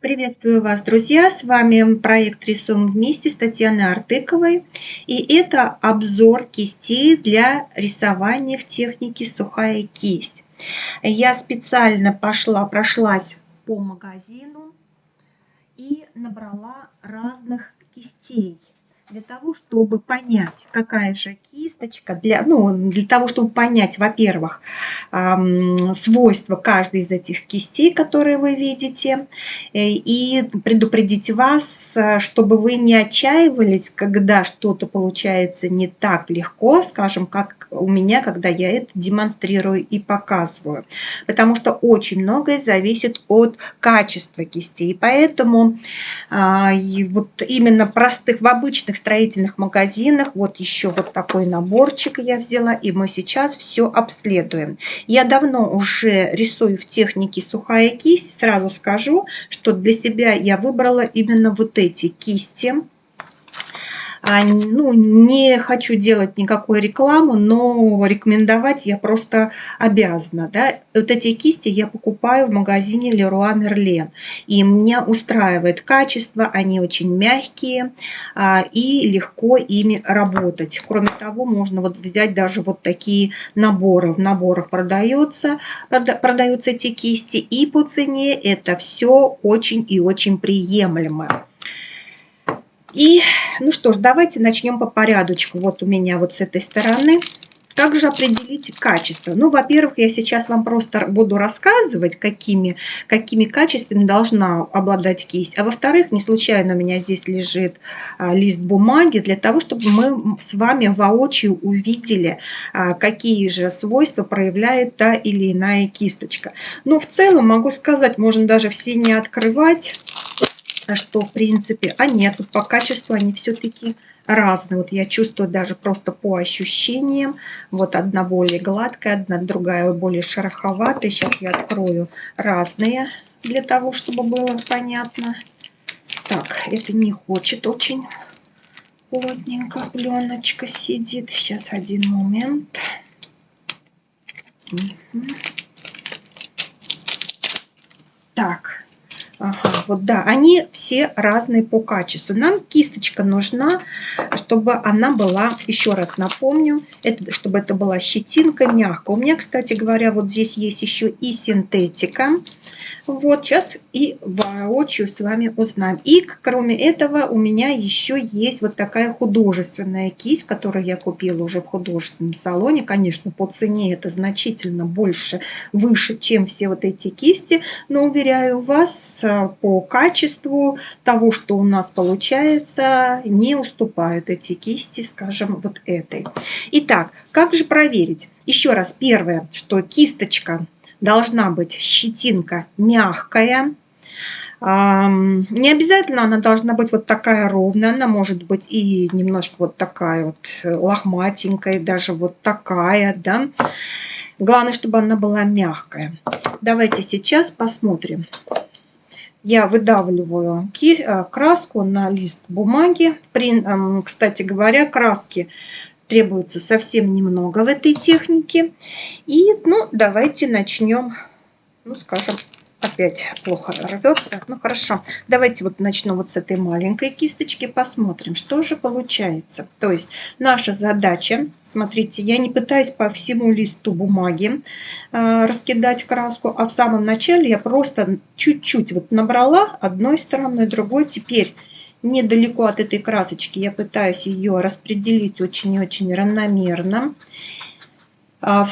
Приветствую вас, друзья! С вами проект «Рисуем вместе» с Татьяной Артыковой. И это обзор кистей для рисования в технике «Сухая кисть». Я специально пошла, прошлась по магазину и набрала разных кистей для того, чтобы понять, какая же кисточка, для, ну, для того, чтобы понять, во-первых, свойства каждой из этих кистей, которые вы видите, э, и предупредить вас, э, чтобы вы не отчаивались, когда что-то получается не так легко, скажем, как у меня, когда я это демонстрирую и показываю. Потому что очень многое зависит от качества кистей. Поэтому э, вот именно простых, в обычных строительных магазинах. Вот еще вот такой наборчик я взяла, и мы сейчас все обследуем. Я давно уже рисую в технике сухая кисть. Сразу скажу, что для себя я выбрала именно вот эти кисти. А, ну, не хочу делать никакой рекламу, но рекомендовать я просто обязана. Да? Вот эти кисти я покупаю в магазине Leroy Merlin. И меня устраивает качество, они очень мягкие а, и легко ими работать. Кроме того, можно вот взять даже вот такие наборы. В наборах продается, продаются эти кисти, и по цене это все очень и очень приемлемо. И, ну что ж, давайте начнем по порядочку. Вот у меня вот с этой стороны. Также определите качество. Ну, во-первых, я сейчас вам просто буду рассказывать, какими, какими качествами должна обладать кисть. А во-вторых, не случайно у меня здесь лежит а, лист бумаги, для того, чтобы мы с вами воочию увидели, а, какие же свойства проявляет та или иная кисточка. Но в целом могу сказать, можно даже все не открывать что в принципе, а нет, вот по качеству они все-таки разные. Вот я чувствую даже просто по ощущениям. Вот одна более гладкая, одна другая более шероховатая. Сейчас я открою разные для того, чтобы было понятно. Так, это не хочет очень плотненько пленочка сидит. Сейчас один момент. Угу. Так, Ага, вот да, они все разные по качеству. Нам кисточка нужна, чтобы она была, еще раз напомню, это, чтобы это была щетинка мягкая. У меня, кстати говоря, вот здесь есть еще и синтетика. Вот, сейчас и воочию с вами узнаем. И кроме этого у меня еще есть вот такая художественная кисть, которую я купила уже в художественном салоне. Конечно, по цене это значительно больше, выше, чем все вот эти кисти. Но, уверяю вас, по качеству того, что у нас получается, не уступают эти кисти, скажем, вот этой. Итак, как же проверить? Еще раз, первое, что кисточка должна быть щетинка мягкая, не обязательно она должна быть вот такая ровная, она может быть и немножко вот такая вот лохматенькая, даже вот такая, да. Главное, чтобы она была мягкая. Давайте сейчас посмотрим. Я выдавливаю э, краску на лист бумаги. Кстати говоря, краски требуется совсем немного в этой технике. И, ну, давайте начнем, ну, скажем, опять плохо рвется. Ну, хорошо. Давайте вот начну вот с этой маленькой кисточки, посмотрим, что же получается. То есть наша задача, смотрите, я не пытаюсь по всему листу бумаги э, раскидать краску, а в самом начале я просто чуть-чуть вот набрала одной стороной, другой. Теперь недалеко от этой красочки. Я пытаюсь ее распределить очень-очень равномерно. А в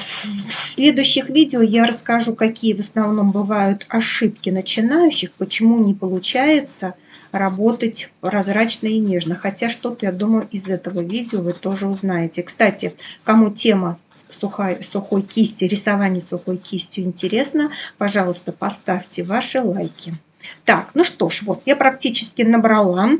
следующих видео я расскажу, какие в основном бывают ошибки начинающих, почему не получается работать прозрачно и нежно. Хотя что-то, я думаю, из этого видео вы тоже узнаете. Кстати, кому тема сухой, сухой кисти, рисование сухой кистью интересна, пожалуйста, поставьте ваши лайки. Так, ну что ж, вот я практически набрала.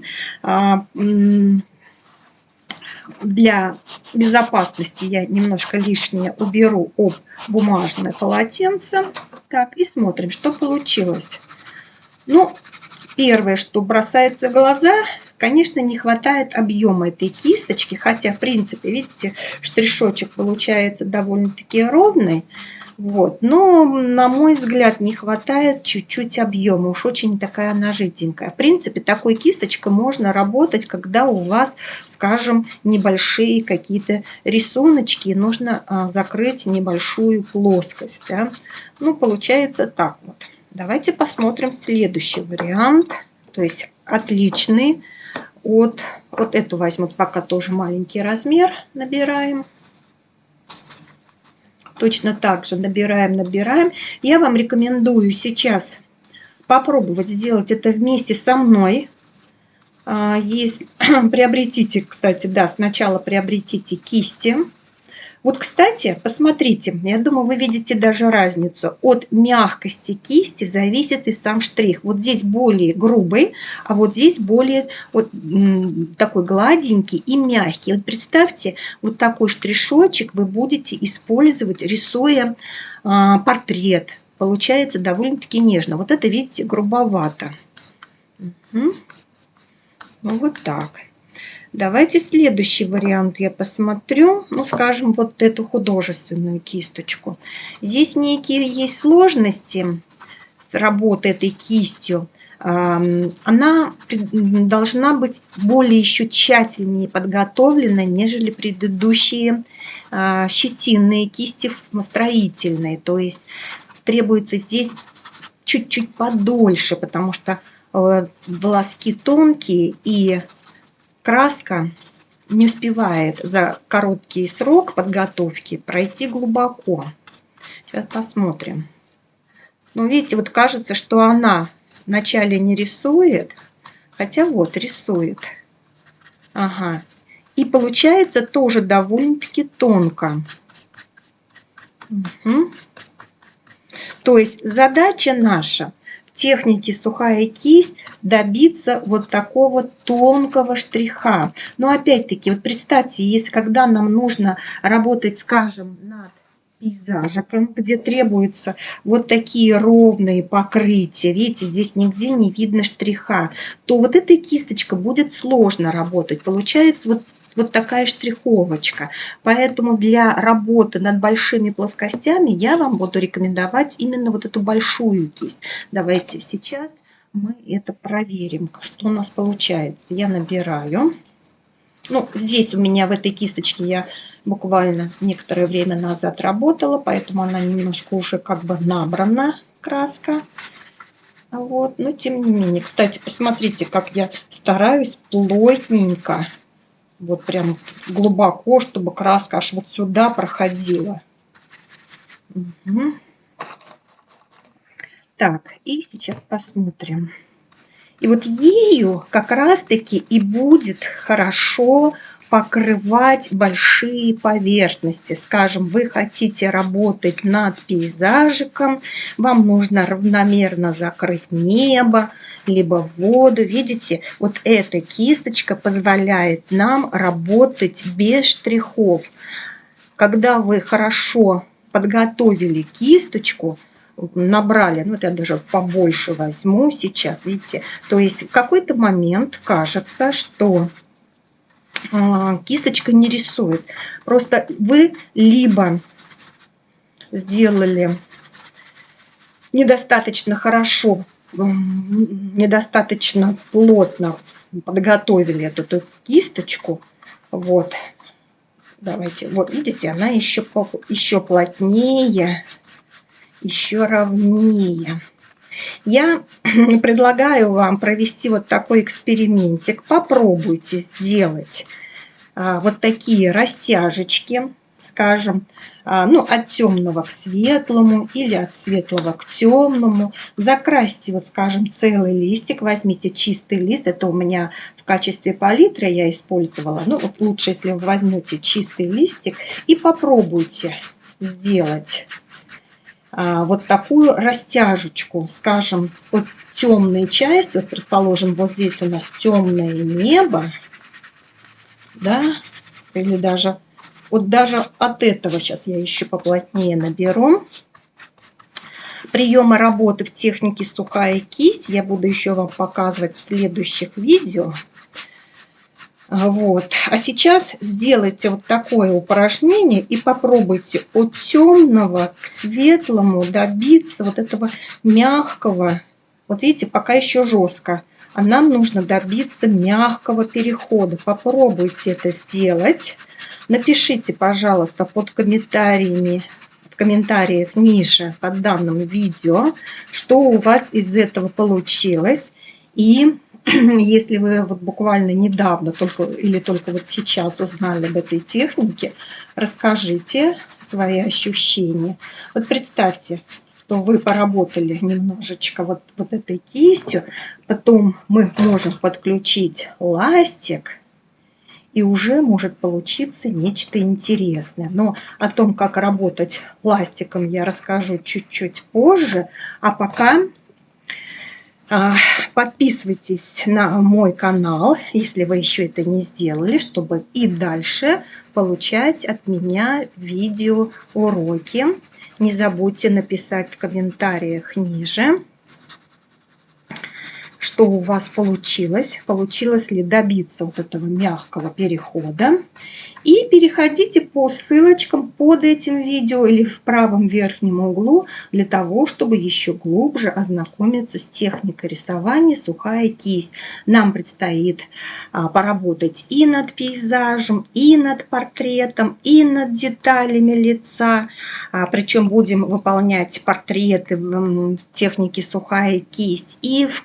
Для безопасности я немножко лишнее уберу об бумажное полотенце. Так, и смотрим, что получилось. Ну, первое, что бросается в глаза, конечно, не хватает объема этой кисточки. Хотя, в принципе, видите, штришочек получается довольно-таки ровный. Вот. Но, на мой взгляд, не хватает чуть-чуть объема. Уж очень такая она жиденькая. В принципе, такой кисточкой можно работать, когда у вас, скажем, небольшие какие-то рисуночки. Нужно а, закрыть небольшую плоскость. Да? Ну, получается так вот. Давайте посмотрим следующий вариант. То есть отличный от... Вот эту возьму пока тоже маленький размер. Набираем точно так же набираем, набираем. Я вам рекомендую сейчас попробовать сделать это вместе со мной. А, если приобретите, кстати, да, сначала приобретите кисти. Вот, кстати, посмотрите, я думаю, вы видите даже разницу. От мягкости кисти зависит и сам штрих. Вот здесь более грубый, а вот здесь более вот такой гладенький и мягкий. Вот представьте, вот такой штришочек вы будете использовать, рисуя а, портрет. Получается довольно-таки нежно. Вот это, видите, грубовато. Угу. Ну, вот так. Давайте следующий вариант я посмотрю. Ну, скажем, вот эту художественную кисточку. Здесь некие есть сложности с работой этой кистью. Она должна быть более еще тщательнее подготовлена, нежели предыдущие а, щетинные кисти строительные. То есть требуется здесь чуть-чуть подольше, потому что э, волоски тонкие и краска не успевает за короткий срок подготовки пройти глубоко. Сейчас посмотрим. Ну, видите, вот кажется, что она вначале не рисует, хотя вот рисует. Ага. И получается тоже довольно-таки тонко. Угу. То есть задача наша технике сухая кисть добиться вот такого тонкого штриха. Но опять-таки, вот представьте, если когда нам нужно работать, скажем, над пейзажиком, где требуются вот такие ровные покрытия, видите, здесь нигде не видно штриха, то вот эта кисточка будет сложно работать. Получается вот вот такая штриховочка. Поэтому для работы над большими плоскостями я вам буду рекомендовать именно вот эту большую кисть. Давайте сейчас мы это проверим, что у нас получается. Я набираю. Ну, здесь у меня в этой кисточке я буквально некоторое время назад работала, поэтому она немножко уже как бы набрана, краска. Вот, но тем не менее. Кстати, посмотрите, как я стараюсь плотненько вот прям глубоко, чтобы краска аж вот сюда проходила. Угу. Так, и сейчас посмотрим. И вот ею как раз-таки и будет хорошо покрывать большие поверхности. Скажем, вы хотите работать над пейзажиком, вам нужно равномерно закрыть небо, либо воду. Видите, вот эта кисточка позволяет нам работать без штрихов. Когда вы хорошо подготовили кисточку, набрали, ну это я даже побольше возьму сейчас, видите, то есть в какой-то момент кажется, что а, кисточка не рисует. Просто вы либо сделали недостаточно хорошо, недостаточно плотно подготовили эту, эту кисточку. Вот. Давайте. Вот видите, она еще, еще плотнее, еще ровнее. Я предлагаю вам провести вот такой экспериментик. Попробуйте сделать а, вот такие растяжечки, скажем, а, ну, от темного к светлому или от светлого к темному. Закрасьте, вот, скажем, целый листик, возьмите чистый лист, это у меня в качестве палитры я использовала. Ну, вот лучше, если вы возьмете чистый листик и попробуйте сделать вот такую растяжечку, скажем, вот темные части, вот предположим, вот здесь у нас темное небо, да, или даже, вот даже от этого сейчас я еще поплотнее наберу. Приемы работы в технике сухая кисть я буду еще вам показывать в следующих видео. А, вот. А сейчас сделайте вот такое упражнение и попробуйте от темного светлому добиться вот этого мягкого. Вот видите, пока еще жестко. А нам нужно добиться мягкого перехода. Попробуйте это сделать. Напишите, пожалуйста, под комментариями в комментариях ниже под данным видео, что у вас из этого получилось. И если вы вот буквально недавно только или только вот сейчас узнали об этой технике, расскажите свои ощущения. Вот представьте, что вы поработали немножечко вот, вот этой кистью, потом мы можем подключить ластик, и уже может получиться нечто интересное. Но о том, как работать ластиком, я расскажу чуть-чуть позже. А пока подписывайтесь на мой канал, если вы еще это не сделали, чтобы и дальше получать от меня видеоуроки. Не забудьте написать в комментариях ниже, что у вас получилось, получилось ли добиться вот этого мягкого перехода. И переходите по ссылочкам под этим видео или в правом верхнем углу для того, чтобы еще глубже ознакомиться с техникой рисования сухая кисть. Нам предстоит а, поработать и над пейзажем, и над портретом, и над деталями лица. А, причем будем выполнять портреты в технике сухая кисть и в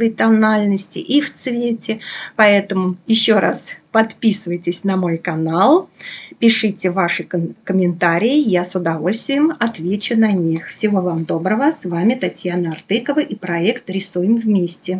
коричневой тональности, и в цвете. Поэтому еще раз Подписывайтесь на мой канал, пишите ваши комментарии, я с удовольствием отвечу на них. Всего вам доброго, с вами Татьяна Артыкова и проект «Рисуем вместе».